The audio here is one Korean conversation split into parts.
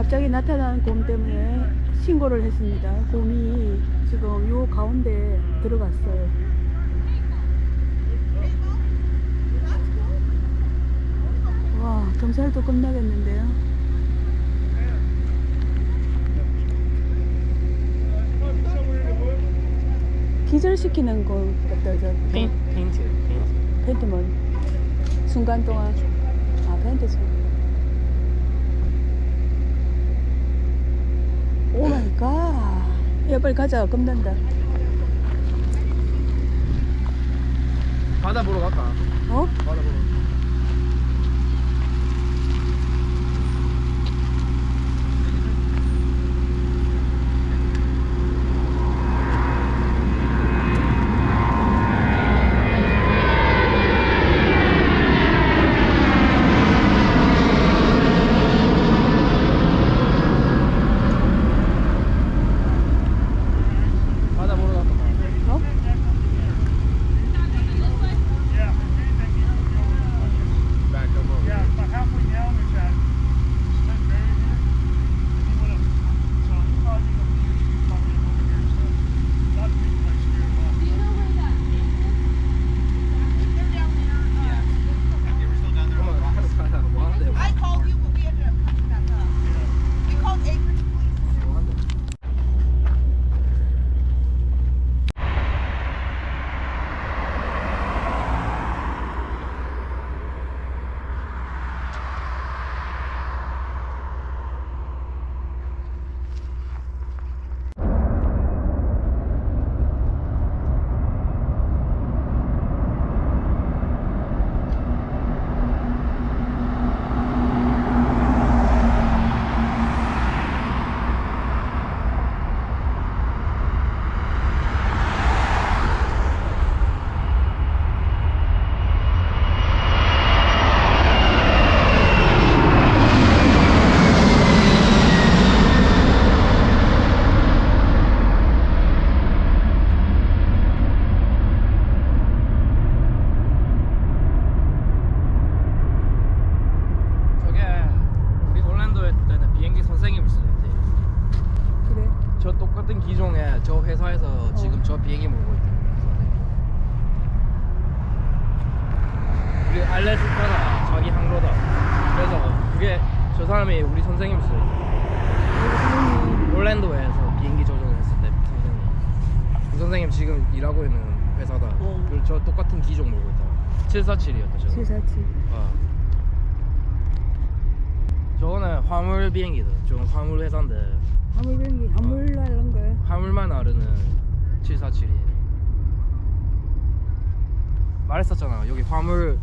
갑자기 나타난 곰 때문에 신고를 했습니다. 곰이 지금 요 가운데 들어갔어요. 와, 경찰도 겁나겠는데요. 기절시키는 거 같다, 저. 페인, 페인트, 페인트. 펜트먼. 순간 동안. 아, 펜트죠. 야, 빨리 가자. 겁난다. 바다 보러 갈까? 어? 바다 보러. 저 사람이 우리 쓰는 올랜도에서 비행기 조종을 했을 때 선생님 그 선생님 지금 일하고 있는 회사다 어. 그리고 저 똑같은 기종 몰고 있다 747이었다 저거 747. 어. 저거는 화물 비행기다. 저건 화물 회사인데 화물 비행기, 화물 날는 거야. 화물만 나르는 747이. 말했었잖아. 여기 화물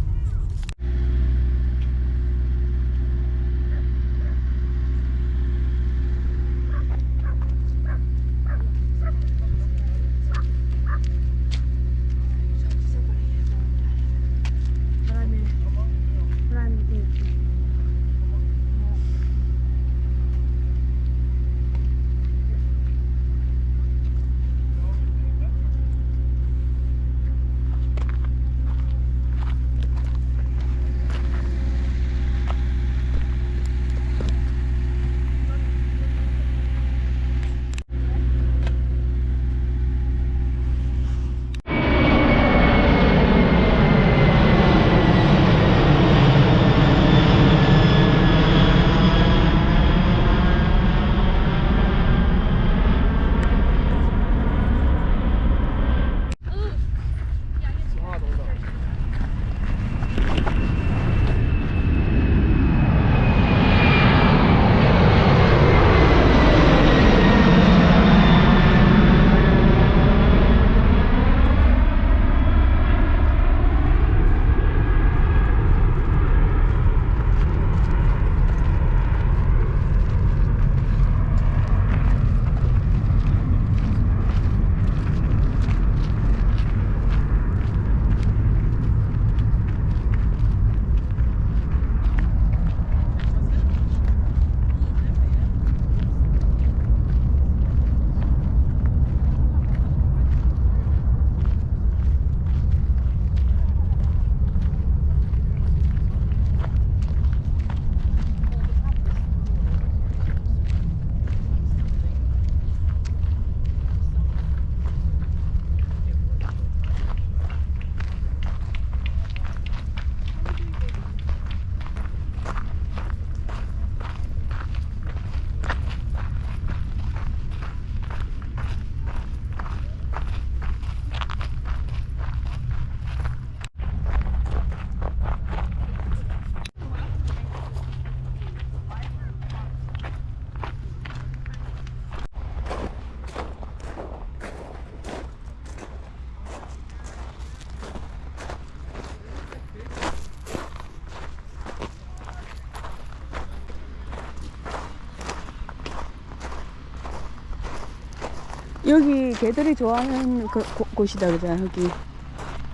여기 개들이 좋아하는 그 곳- 곳이다 그잖아 여기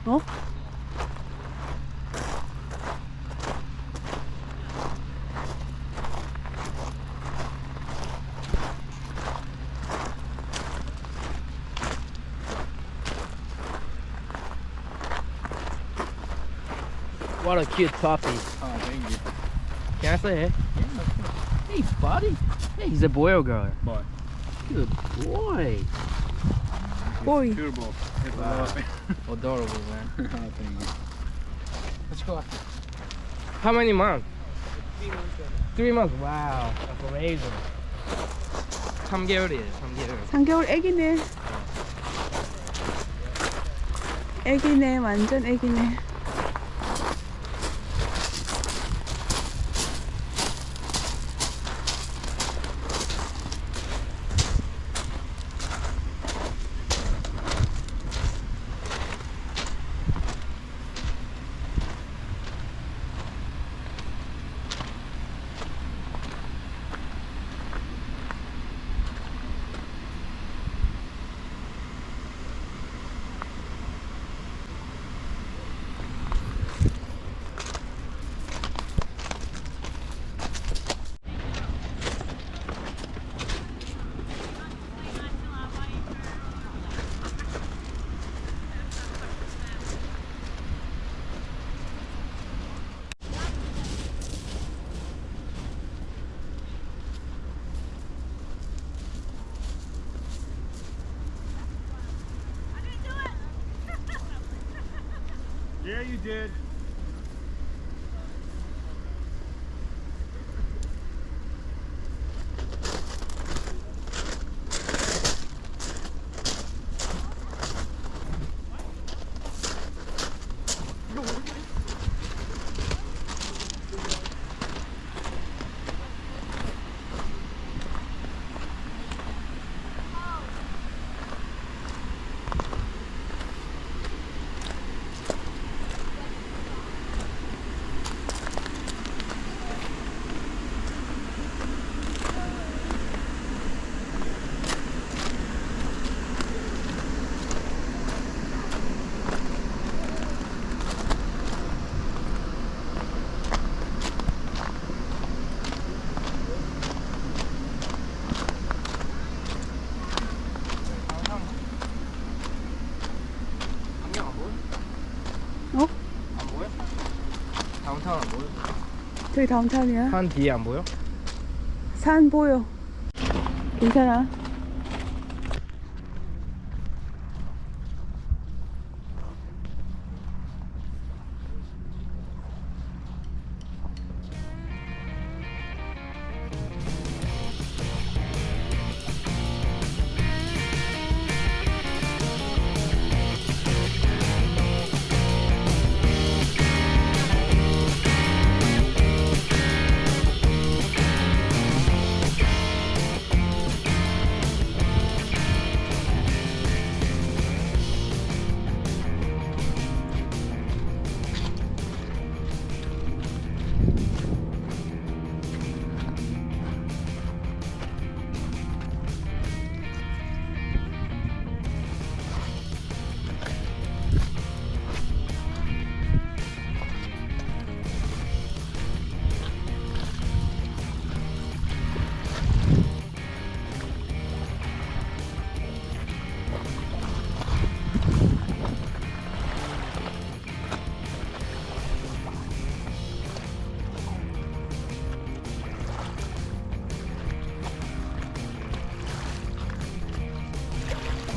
어? What a cute puppy. Oh, thank you. Can I say hey? Hey, buddy. Hey, he's a boy or girl? Boy. Good boy. 보이 Turbo. It's Wow. wow. Adorable, man. oh, thank you. Let's go after. How many months? Three months. Wow, that's amazing. 3개월이에요, 3개월. 3개월 애기네 애기네 완전 애기네 You did. 다운타운 안 보여? 저기 다운타운이야 산 뒤에 안 보여? 산 보여 괜찮아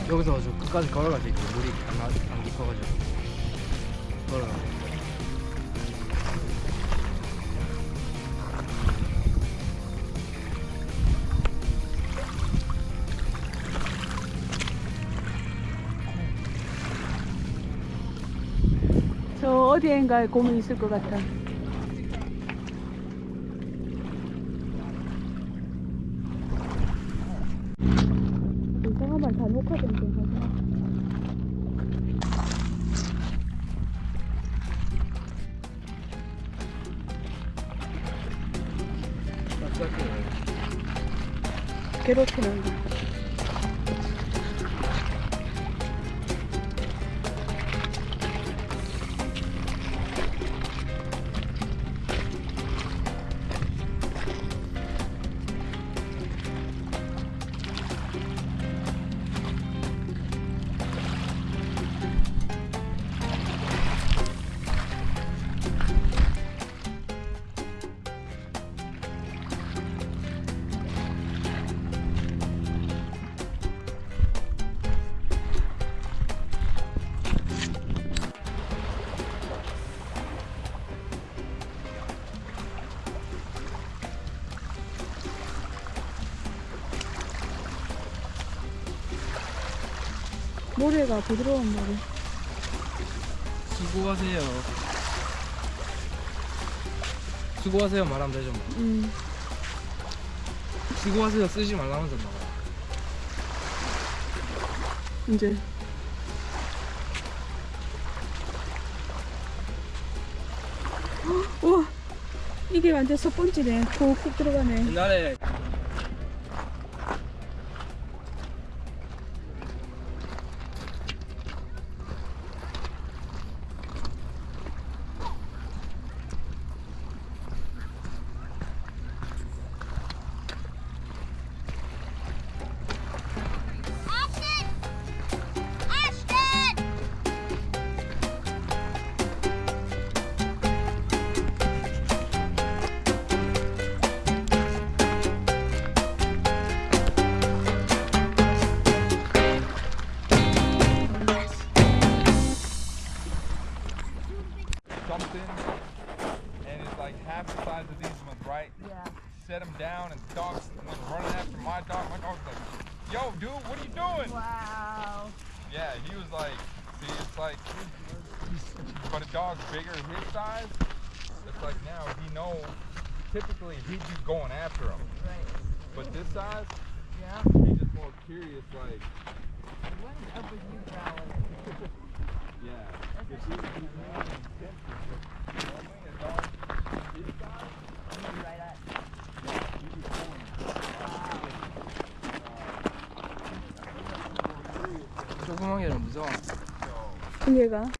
여기서 저 끝까지 걸어갈 수 있지 물이 안, 나- 안 깊어가지고. 걸어가. 저 어디엔가에 곰이 있을 것 같아 괴롭히는 거 모래가 부드러운 모래. 수고하세요. 수고하세요 말하면 되죠. 뭐. 음. 수고하세요 쓰지 말라면서 나가. 이제 헉, 우와 이게 완전 섭번지네 콕콕 들어가네 옛날에 my dog. My dog's like, "Yo, dude, what are you doing?" Wow. Yeah, he was like, "See, it's like, but a dog's bigger his size. It's like now he knows. Typically, he'd be going after him, Right. but this size, Yeah. he's just more curious, like, What is up with you growling? yeah. He- he's really intense with it. Normally, a dog his 얘가